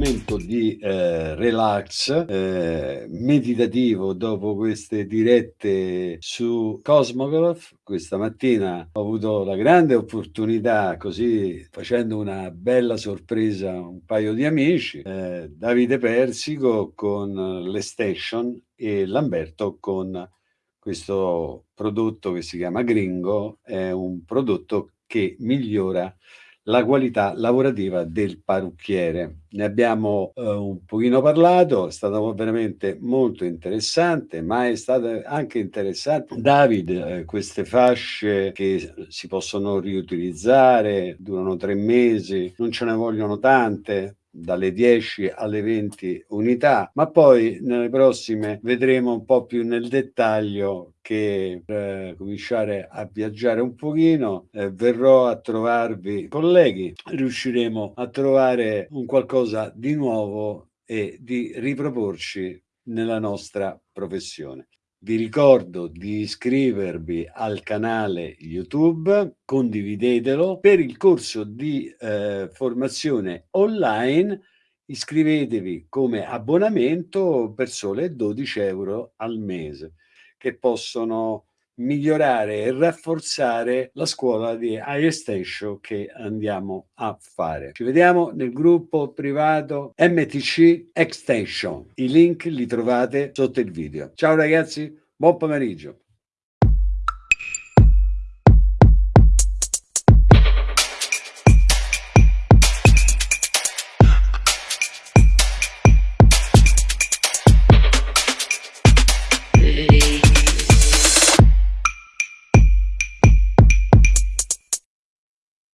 momento di eh, relax eh, meditativo dopo queste dirette su Cosmograph. Questa mattina ho avuto la grande opportunità, così facendo una bella sorpresa a un paio di amici, eh, Davide Persico con le Station e Lamberto con questo prodotto che si chiama Gringo, è un prodotto che migliora la qualità lavorativa del parrucchiere. Ne abbiamo eh, un pochino parlato, è stato veramente molto interessante, ma è stato anche interessante, David, eh, queste fasce che si possono riutilizzare, durano tre mesi, non ce ne vogliono tante, dalle 10 alle 20 unità, ma poi nelle prossime vedremo un po' più nel dettaglio che per eh, cominciare a viaggiare un pochino eh, verrò a trovarvi colleghi, riusciremo a trovare un qualcosa di nuovo e di riproporci nella nostra professione. Vi ricordo di iscrivervi al canale YouTube, condividetelo. Per il corso di eh, formazione online iscrivetevi come abbonamento per sole 12 euro al mese che possono migliorare e rafforzare la scuola di iEstation che andiamo a fare. Ci vediamo nel gruppo privato MTC Extension. I link li trovate sotto il video. Ciao ragazzi, buon pomeriggio.